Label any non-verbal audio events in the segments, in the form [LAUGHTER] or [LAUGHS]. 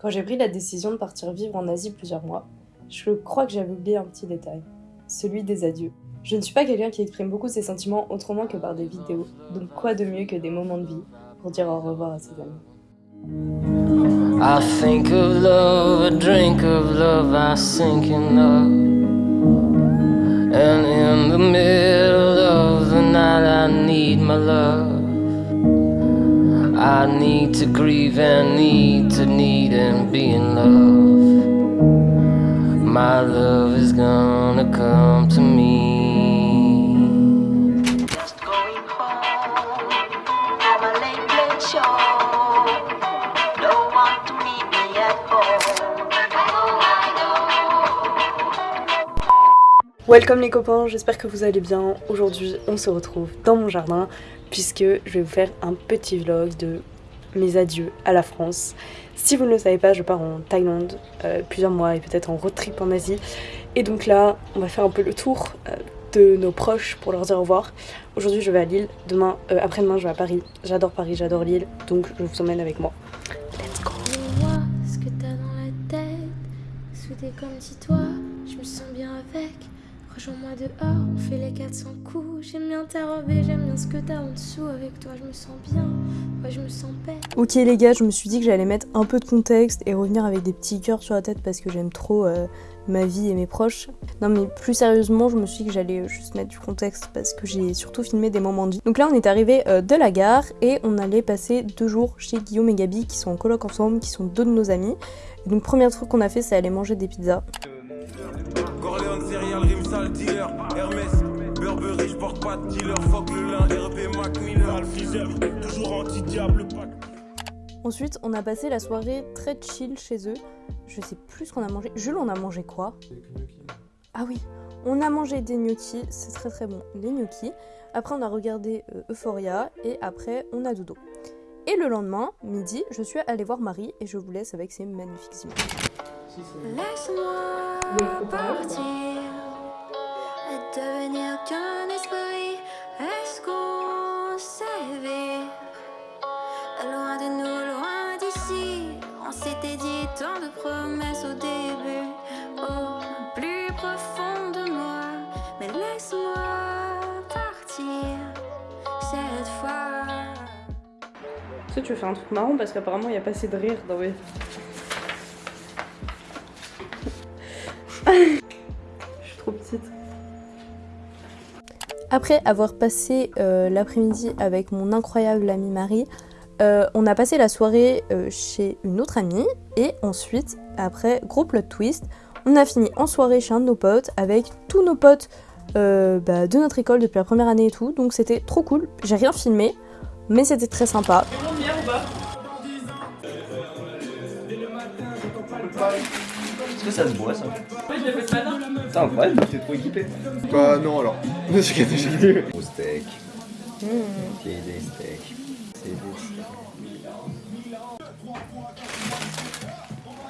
Quand j'ai pris la décision de partir vivre en Asie plusieurs mois, je crois que j'avais oublié un petit détail, celui des adieux. Je ne suis pas quelqu'un qui exprime beaucoup ses sentiments autrement que par des vidéos, donc quoi de mieux que des moments de vie pour dire au revoir à ses amis. I think of love, a drink of love, I sink in love. And in the middle of the night, I need my love. I need to grieve and need to need and be in love. My love is gonna come to me. Just going home. Have a late, late show. Don't want to meet me at home. Welcome les copains, j'espère que vous allez bien. Aujourd'hui, on se retrouve dans mon jardin puisque je vais vous faire un petit vlog de mes adieux à la France. Si vous ne le savez pas, je pars en Thaïlande euh, plusieurs mois et peut-être en road trip en Asie. Et donc là, on va faire un peu le tour euh, de nos proches pour leur dire au revoir. Aujourd'hui, je vais à Lille. Demain, euh, après-demain, je vais à Paris. J'adore Paris, j'adore Lille, donc je vous emmène avec moi. Let's go. Ce que t'as dans la tête. Comme si toi, je me sens bien avec. Rejoins-moi dehors, on fait les 400 coups. J'aime bien ta robe et j'aime bien ce que t'as en dessous. Avec toi, je me sens bien. Ouais, je me sens paix. Ok les gars, je me suis dit que j'allais mettre un peu de contexte et revenir avec des petits cœurs sur la tête parce que j'aime trop euh, ma vie et mes proches. Non mais plus sérieusement, je me suis dit que j'allais juste mettre du contexte parce que j'ai surtout filmé des moments de vie. Donc là on est arrivé euh, de la gare et on allait passer deux jours chez Guillaume et Gabi qui sont en coloc ensemble, qui sont deux de nos amis. Et donc premier truc qu'on a fait c'est aller manger des pizzas. Dealer, Hermès, Burberry, je porte pas de dealer, fuck le lin, Mac Miller, Alfizel, toujours anti-diable, pack. Ensuite on a passé la soirée très chill chez eux. Je sais plus ce qu'on a mangé. Jules on a mangé quoi? Ah oui, on a mangé des gnocchis, c'est très très bon, les gnocchis. Après on a regardé euh, Euphoria et après on a dodo. Et le lendemain, midi, je suis allée voir Marie et je vous laisse avec ces magnifiques images. Laisse-moi partir devenir qu'un esprit. Est-ce qu'on savait Loin de nous, loin d'ici. On s'était dit tant de promesses au début. Au plus profond de moi. Mais laisse-moi partir cette fois. Est-ce que tu veux faire un truc marrant parce qu'apparemment il n'y a pas assez de rire dans mes... [LAUGHS] Je suis trop petite. Après avoir passé euh, l'après-midi avec mon incroyable amie Marie, euh, on a passé la soirée euh, chez une autre amie et ensuite, après, gros plot twist, on a fini en soirée chez un de nos potes avec tous nos potes euh, bah, de notre école depuis la première année et tout, donc c'était trop cool. J'ai rien filmé, mais c'était très sympa. Est-ce que ça se boit ça Oui, je l'ai fait ce matin. Putain, incroyable, t'es trop équipé. Bah non alors. [LAUGHS] Je suis j'ai Au steak. Ok, des steaks. C'est steaks.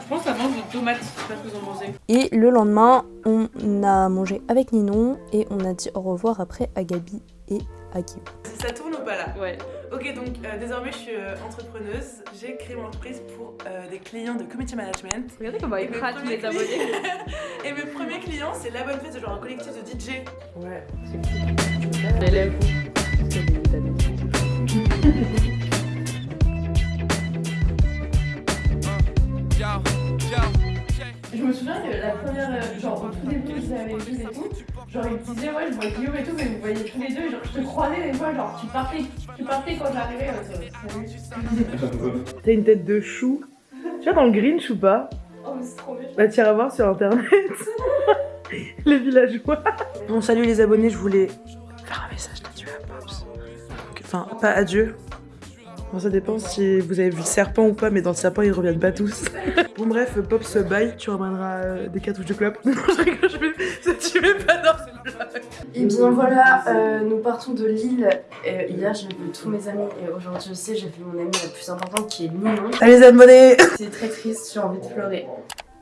Je pense que ça mange de tomates, je sais pas ce que vous en pensez. Et le lendemain, on a mangé avec Ninon et on a dit au revoir après à Gabi et à Guillaume. Ça tourne ou pas là? Ouais. Ok, donc euh, désormais je suis euh, entrepreneuse. J'ai créé mon entreprise pour euh, des clients de community management. Regardez comment Et il mes prate premiers les abonnés. [LAUGHS] clients- Et mes premiers clients, c'est la bonne fête, c'est genre un collectif de DJ. Ouais. L'élève. Je me souviens que la première, euh, genre au tout début, je vous avais vu et tout, genre il me disait, ouais, je vois Guillaume et tout, mais vous voyez tous les deux, genre je te croisais des fois, genre tu partais, tu partais quand j'arrivais, ouais. T'as une tête de chou. Tu vois dans le Grinch ou pas Oh, mais c'est trop méchant. Bah t'iras voir sur internet. [LAUGHS] les villageois. Bon salut les abonnés, je voulais faire un message d'adieu à Pops. Enfin, pas adieu. Bon, ça dépend si vous avez vu le serpent ou pas, mais dans le serpent ils reviennent pas tous. [LAUGHS] bon bref, Pops bye, tu ramèneras euh, des cartouches de clope. [LAUGHS] Je rigole, je vais... ça [LAUGHS] tu mets pas dans. Et bien voilà, euh, nous partons de Lille. Euh, hier j'ai vu tous mes amis et aujourd'hui aussi j'ai vu mon amie la plus importante qui est Ninon. Allez les abonnés C'est très triste, j'ai envie de pleurer.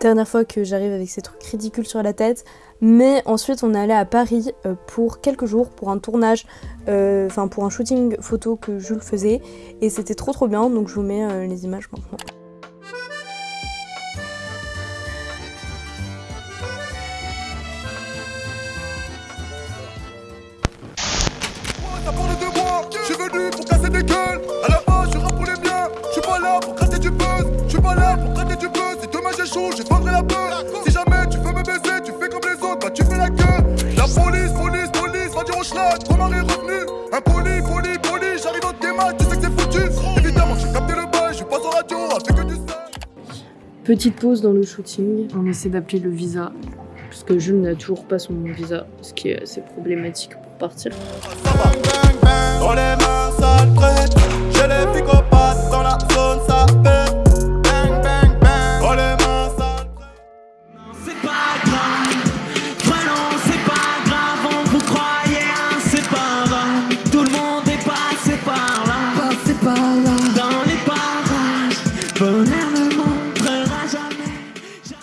Dernière fois que j'arrive avec ces trucs ridicules sur la tête. Mais ensuite on est allé à Paris euh, pour quelques jours pour un tournage, euh, enfin pour un shooting photo que Jules faisait. Et c'était trop trop bien donc je vous mets euh, les images maintenant. J'échoue, je vendrai la peur. Si jamais tu veux me baiser, tu fais comme les autres, bah tu fais la queue. La police, police, police, va dire au schlag. Romain est revenu. Impoli, poli, poli, j'arrive au démarche, tu sais que c'est foutu. Évidemment, j'ai capté le bail, je passe en radio, avec que du Petite pause dans le shooting. On essaie d'appeler le visa. Parce que Jules n'a toujours pas son visa. Ce qui est assez problématique pour partir. Dans les mains, ça traite. J'ai les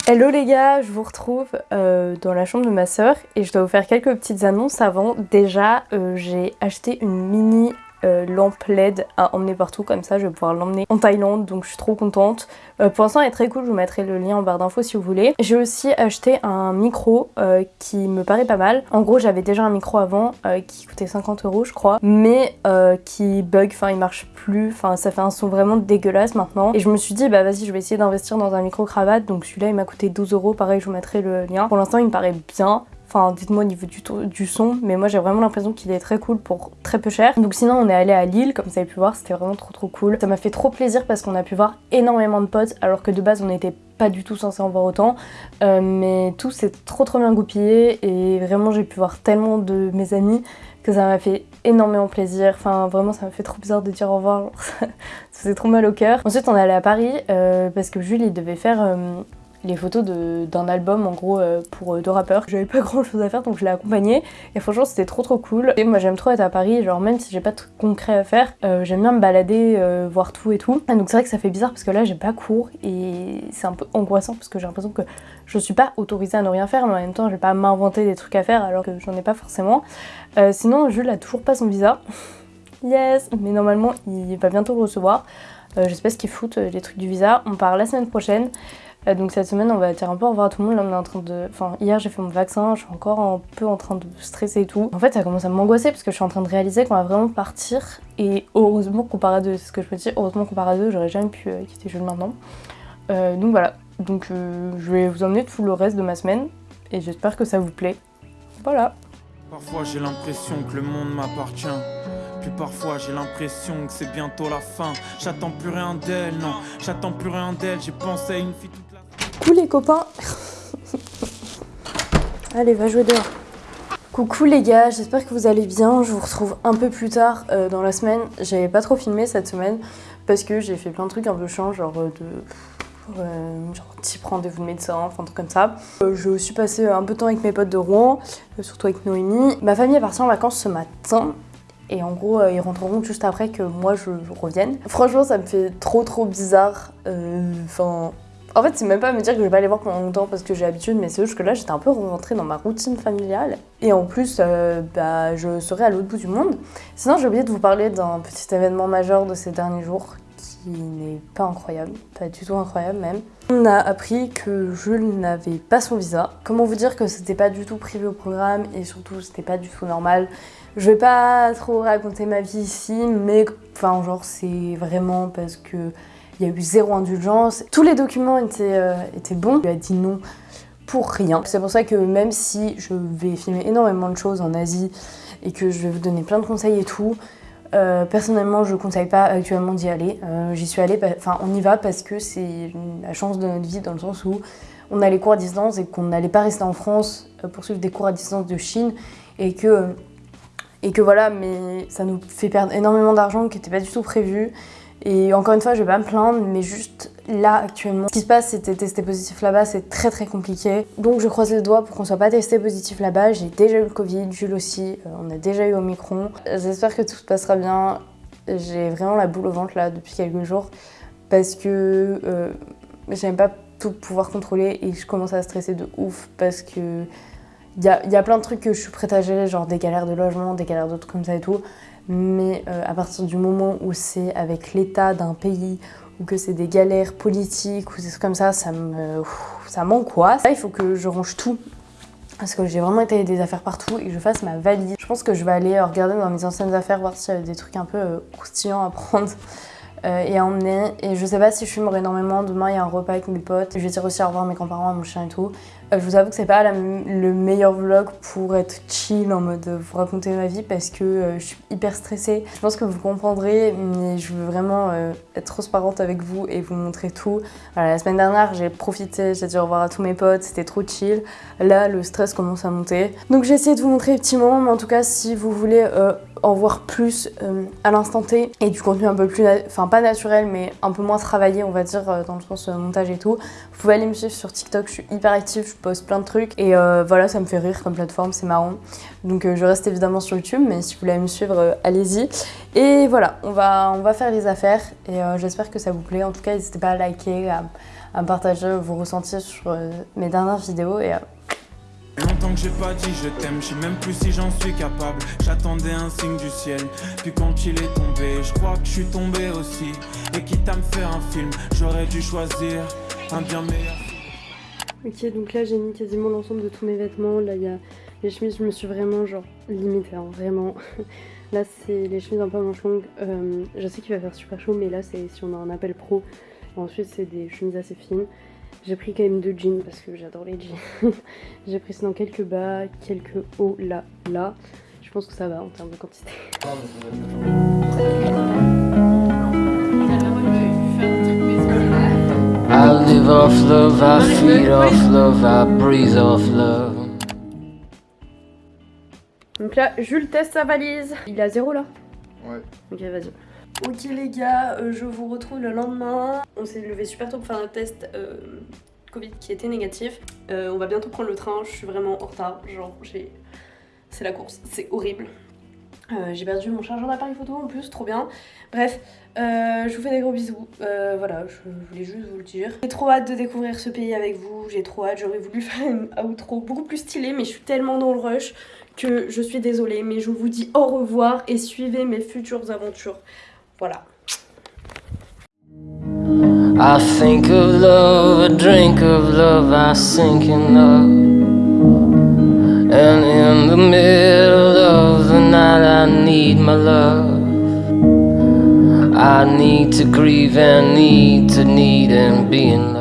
Hello les gars, je vous retrouve euh, dans la chambre de ma sœur et je dois vous faire quelques petites annonces avant. Déjà, euh, j'ai acheté une mini euh, lampe LED à emmener partout, comme ça je vais pouvoir l'emmener en Thaïlande, donc je suis trop contente. Euh, pour l'instant elle est très cool, je vous mettrai le lien en barre d'infos si vous voulez. J'ai aussi acheté un micro euh, qui me paraît pas mal. En gros j'avais déjà un micro avant euh, qui coûtait 50 euros je crois, mais qui bug, enfin il marche plus, enfin ça fait un son vraiment dégueulasse maintenant. Et je me suis dit bah vas-y je vais essayer d'investir dans un micro cravate, donc celui-là il m'a coûté 12 euros, pareil je vous mettrai le lien. Pour l'instant il me paraît bien, Enfin, dites-moi au niveau du, son, mais moi j'ai vraiment l'impression qu'il est très cool pour très peu cher. Donc sinon on est allé à Lille, comme vous avez pu voir, c'était vraiment trop trop cool. Ça m'a fait trop plaisir parce qu'on a pu voir énormément de potes, alors que de base on n'était pas du tout censé en voir autant. Euh, mais tout s'est trop trop bien goupillé et vraiment j'ai pu voir tellement de mes amis que ça m'a fait énormément plaisir. Enfin vraiment ça m'a fait trop bizarre de dire au revoir, [LAUGHS] ça, faisait trop mal au cœur. Ensuite on est allé à Paris euh, parce que Jules il devait faire... euh, les photos d'un album en gros euh, pour euh, deux rappeurs. J'avais pas [LAUGHS] grand chose à faire donc je l'ai accompagné et franchement c'était trop trop cool. Et moi j'aime trop être à Paris, genre même si j'ai pas de trucs concrets à faire, euh, j'aime bien me balader, voir tout et tout. Ah, donc c'est vrai que ça fait bizarre parce que là j'ai pas cours et c'est un peu angoissant parce que j'ai l'impression que je suis pas autorisée à ne rien faire mais en même temps je vais pas m'inventer des trucs à faire alors que j'en ai pas forcément. Sinon Jules a toujours pas son visa. [LAUGHS] Yes, mais normalement il va bientôt le recevoir. Euh, je les trucs du visa. On part la semaine prochaine. Euh, donc cette semaine on va dire un peu au revoir à tout le monde. Là on est en train de. Enfin hier j'ai fait mon vaccin, je suis encore un peu en train de stresser et tout. En fait ça commence à m'angoisser parce que je suis en train de réaliser qu'on va vraiment partir. Et heureusement qu'on part à deux, c'est ce que je me dis, heureusement qu'on part à deux, j'aurais jamais pu euh, quitter Jules maintenant. Euh, donc voilà. Donc je vais vous emmener tout le reste de ma semaine et j'espère que ça vous plaît. Voilà. Parfois j'ai l'impression que le monde m'appartient. Puis parfois j'ai l'impression que c'est bientôt la fin. J'attends plus rien d'elle, non. J'attends plus rien d'elle. J'ai pensé à une fille toute Coucou les copains [LAUGHS] Allez, va jouer dehors. Coucou les gars, j'espère que vous allez bien. Je vous retrouve un peu plus tard euh, dans la semaine. J'avais pas trop filmé cette semaine parce que j'ai fait plein de trucs un peu chiants, genre euh, de. euh, genre type rendez-vous de médecin, enfin un truc comme ça. Euh, je suis passé un peu de temps avec mes potes de Rouen, surtout avec Noémie. Ma famille est partie en vacances ce matin. Et en gros, ils rentreront juste après que moi je revienne. Franchement, ça me fait trop trop bizarre. Enfin, en fait, c'est même pas me dire que je vais pas les voir pendant longtemps parce que j'ai l'habitude, mais c'est juste que là, j'étais un peu rentrée dans ma routine familiale. Et en plus, euh, bah, je serai à l'autre bout du monde. Sinon, j'ai oublié de vous parler d'un petit événement majeur de ces derniers jours qui n'est pas incroyable, pas du tout incroyable même. On a appris que Jules n'avait pas son visa. Comment vous dire que c'était pas du tout prévu au programme et surtout c'était pas du tout normal? Je vais pas trop raconter ma vie ici, mais enfin genre c'est vraiment parce que il y a eu zéro indulgence. Tous les documents étaient, euh, étaient bons. Il a dit non pour rien. C'est pour ça que même si je vais filmer énormément de choses en Asie et que je vais vous donner plein de conseils et tout, euh, personnellement je conseille pas actuellement d'y aller. Euh, J'y suis allée, enfin on y va parce que c'est la chance de notre vie dans le sens où on a les cours à distance et qu'on n'allait pas rester en France pour suivre des cours à distance de Chine et que, et que voilà, mais ça nous fait perdre énormément d'argent qui n'était pas du tout prévu. Et encore une fois, je vais pas me plaindre, mais juste là actuellement, ce qui se passe, c'était testé positif là-bas, c'est très très compliqué. Donc je croise les doigts pour qu'on soit pas testé positif là-bas. J'ai déjà eu le Covid, Jules aussi, euh, on a déjà eu Omicron. J'espère que tout se passera bien. J'ai vraiment la boule au ventre là depuis quelques jours parce que euh, j'aime pas tout pouvoir contrôler et je commence à stresser de ouf parce que il y y a plein de trucs que je suis prête à gérer, genre des galères de logement, des galères d'autres comme ça et tout. Mais euh, à partir du moment où c'est avec l'état d'un pays ou que c'est des galères politiques ou des trucs comme ça, ça me, ça m'angoisse. Là, il faut que je range tout parce que j'ai vraiment étalé des affaires partout et que je fasse ma valise. Je pense que je vais aller euh, regarder dans mes anciennes affaires, voir s'il y a des trucs un peu euh, croustillants à prendre [LAUGHS] et à emmener. Et je sais pas si je fumerai énormément. Demain, il y a un repas avec mes potes. Je vais dire aussi au revoir à mes grands-parents, à mon chien et tout. Euh, je vous avoue que c'est pas le meilleur vlog pour être chill en mode euh, vous raconter ma vie parce que euh, je suis hyper stressée. Je pense que vous comprendrez, mais je veux vraiment être transparente avec vous et vous montrer tout. La semaine dernière, j'ai profité, j'ai dit au revoir à tous mes potes, c'était trop chill. Là, le stress commence à monter. Donc j'ai essayé de vous montrer les petits moments, mais en tout cas, si vous voulez en voir plus à l'instant T et du contenu un peu plus, enfin pas naturel, mais un peu moins travaillé, on va dire, dans le sens montage et tout, vous pouvez aller me suivre sur TikTok, je suis hyper active, plein de trucs et euh, voilà, ça me fait rire comme plateforme, c'est marrant. Donc euh, je reste évidemment sur YouTube, mais si vous voulez me suivre, euh, allez-y. Et voilà, on va, on va faire les affaires et j'espère que ça vous plaît. En tout cas, n'hésitez pas à liker, à, à partager vos ressentis sur mes dernières vidéos et Longtemps que j'ai pas dit je t'aime, je sais même plus si j'en suis capable. J'attendais un signe du ciel, puis quand il est tombé, je crois que je suis tombé aussi. Et quitte à me faire un film, j'aurais dû choisir un bien meilleur. Ok, donc là j'ai mis quasiment l'ensemble de tous mes vêtements. Là il y a les chemises, je me suis vraiment genre limitée, hein, vraiment. [LAUGHS] Là c'est les chemises un peu manches longues. Euh, je sais qu'il va faire super chaud, mais là c'est si on a un appel pro. Ensuite c'est des chemises assez fines. J'ai pris quand même deux jeans parce que j'adore les jeans. [LAUGHS] j'ai pris sinon quelques bas, quelques hauts là, là. Je pense que ça va en termes de quantité. Live off love, I feed off love, I breathe off love. Donc là, Jules teste sa valise. Il est à zéro là Ouais. Ok, vas-y. Ok les gars, euh, je vous retrouve le lendemain. On s'est levé super tôt pour faire un test euh, Covid qui était négatif. Euh, on va bientôt prendre le train, je suis vraiment en retard. Genre, j'ai... C'est la course, c'est horrible. Euh, j'ai perdu mon chargeur d'appareil photo en plus, trop bien. Bref, euh, je vous fais des gros bisous. Euh, voilà, je voulais juste vous le dire. J'ai trop hâte de découvrir ce pays avec vous. J'ai trop hâte, j'aurais voulu [LAUGHS] faire une outro beaucoup plus stylée, mais je suis tellement dans le rush que je suis désolée. Mais je vous dis au revoir et suivez mes futures aventures. Voilà. And in the middle of the night, I need my love. I need to grieve and need to need and be in